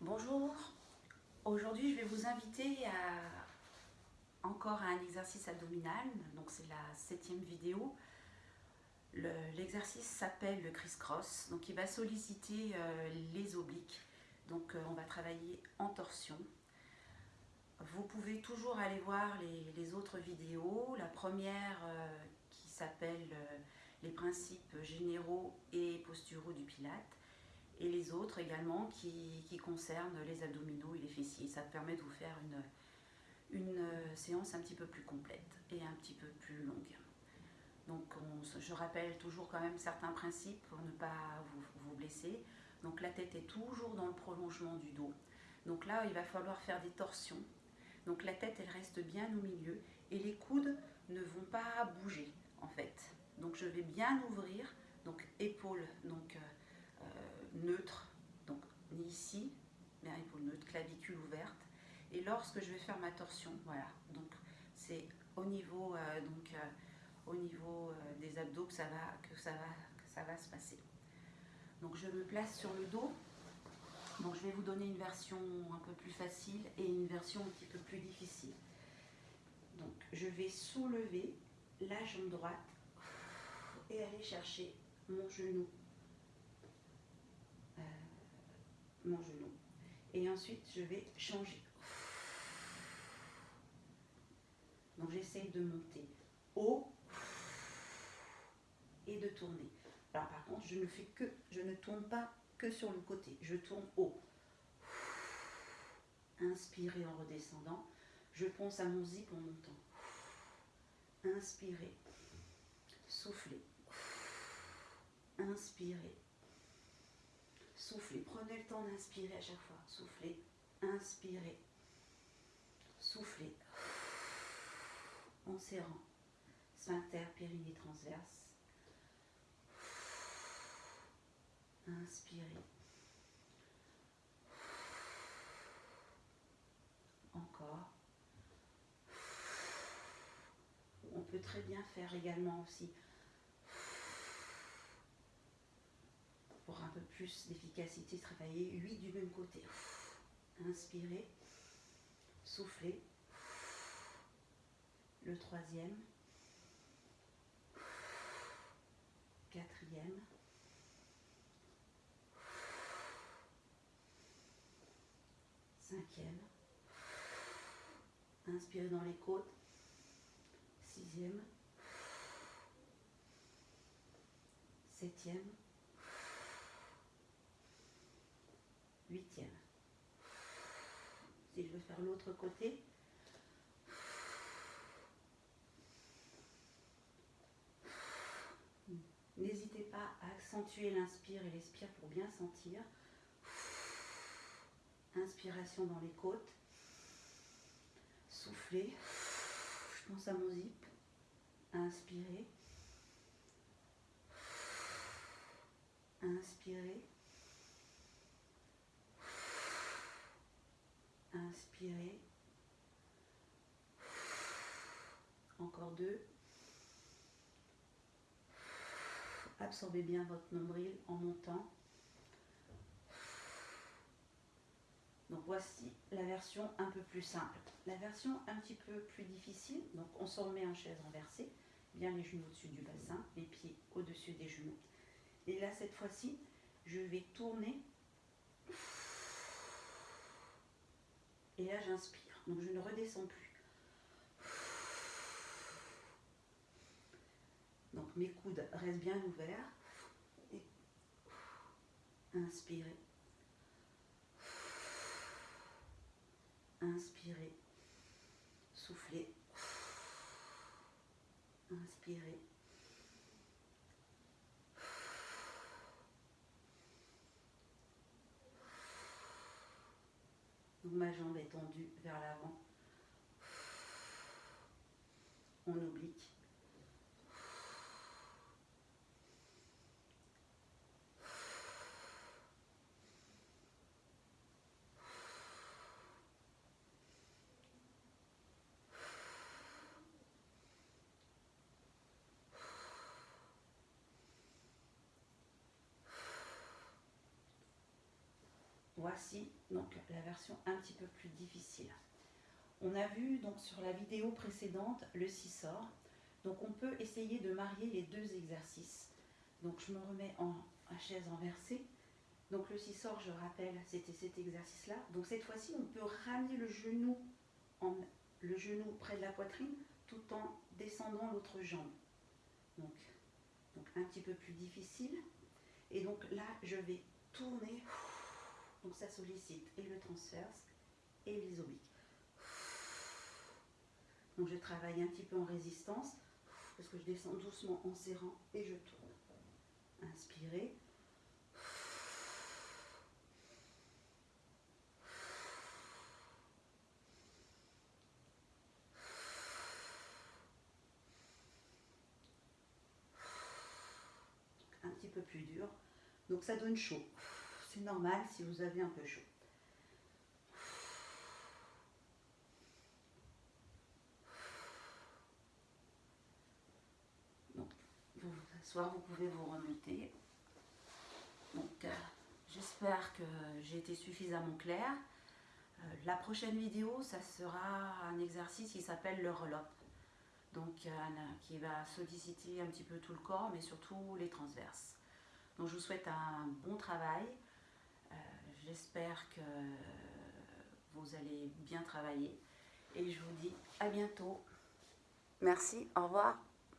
Bonjour, aujourd'hui je vais vous inviter à encore un exercice abdominal, donc c'est la septième vidéo. L'exercice s'appelle le criss-cross, donc il va solliciter euh, les obliques, donc euh, on va travailler en torsion. Vous pouvez toujours aller voir les, autres vidéos, la première euh, qui s'appelle les principes généraux et posturaux du pilate, et les autres également qui, concernent les abdominaux et les fessiers. Ça permet de vous faire une, euh, séance un petit peu plus complète et un petit peu plus longue. Donc je rappelle toujours quand même certains principes pour ne pas vous, blesser. Donc la tête est toujours dans le prolongement du dos. Donc là, il va falloir faire des torsions. Donc la tête, elle reste bien au milieu et les coudes ne vont pas bouger en fait. Donc je vais bien ouvrir, donc épaules, donc euh, euh, neutre, donc ni ici, mais épaule neutre, clavicule ouverte. Et lorsque je vais faire ma torsion, voilà, donc c'est au niveau, euh, euh, niveau des abdos que ça, va, ça va, que ça va se passer. Donc je me place sur le dos. Donc je vais vous donner une version un peu plus facile et une version un petit peu plus difficile. Donc je vais soulever la jambe droite et aller chercher mon genou mon genou. Et ensuite, je vais changer. Donc, j'essaye de monter haut et de tourner. Alors, par contre, je ne fais que, je ne tourne pas que sur le côté. Je tourne haut. Inspirez en redescendant. Je pense à mon zip en montant. Inspirez. Soufflez. Inspirez. Soufflez. Prenez le temps d'inspirer à chaque fois. Soufflez. Inspirez. Soufflez. En serrant. Sphincter, périnée transverse. Inspirez. Encore. On peut très bien faire également aussi pour un peu plus d'efficacité, travailler 8 du même côté. Inspirez, soufflez. Le troisième, quatrième, cinquième. Inspirez dans les côtes. Sixième. Septième. Huitième. Si je veux faire l'autre côté, N'hésitez pas à accentuer l'inspire et l'expire pour bien sentir. Inspiration dans les côtes. Soufflez. Je pense à mon zip. Inspirez. Inspirez. Encore deux. Absorbez bien votre nombril en montant. Donc voici la version un peu plus simple. La version un petit peu plus difficile, donc on se remet en chaise renversée, bien les genoux au-dessus du bassin, les pieds au-dessus des genoux. Et là, cette fois-ci, je vais tourner Et là, j'inspire. Donc, je ne redescends plus. Donc, mes coudes restent bien ouverts. Et inspirez. Inspirez. Soufflez. Inspirez. Ma jambe est tendue vers l'avant. On oblique. Voici donc la version un petit peu plus difficile. On a vu donc sur la vidéo précédente le sort. Donc on peut essayer de marier les deux exercices. Donc je me remets en, chaise renversée. Donc le sort, je rappelle, c'était cet exercice-là. Donc cette fois-ci, on peut ramener le genou, en, le genou près de la poitrine tout en descendant l'autre jambe. Donc un petit peu plus difficile. Et donc là, je vais tourner donc ça sollicite et le transverse et les obliques. Donc je travaille un petit peu en résistance parce que je descends doucement en serrant et je tourne. Inspirez. Un petit peu plus dur. Donc ça donne chaud. C'est normal si vous avez un peu chaud. Soit vous pouvez vous remonter. Donc, euh, j'espère que j'ai été suffisamment claire. Euh, la prochaine vidéo, ça sera un exercice qui s'appelle le relop. Donc, euh, qui va solliciter un petit peu tout le corps, mais surtout les transverses. Donc, je vous souhaite un bon travail. J'espère que vous allez bien travailler. Et je vous dis à bientôt. Merci, au revoir.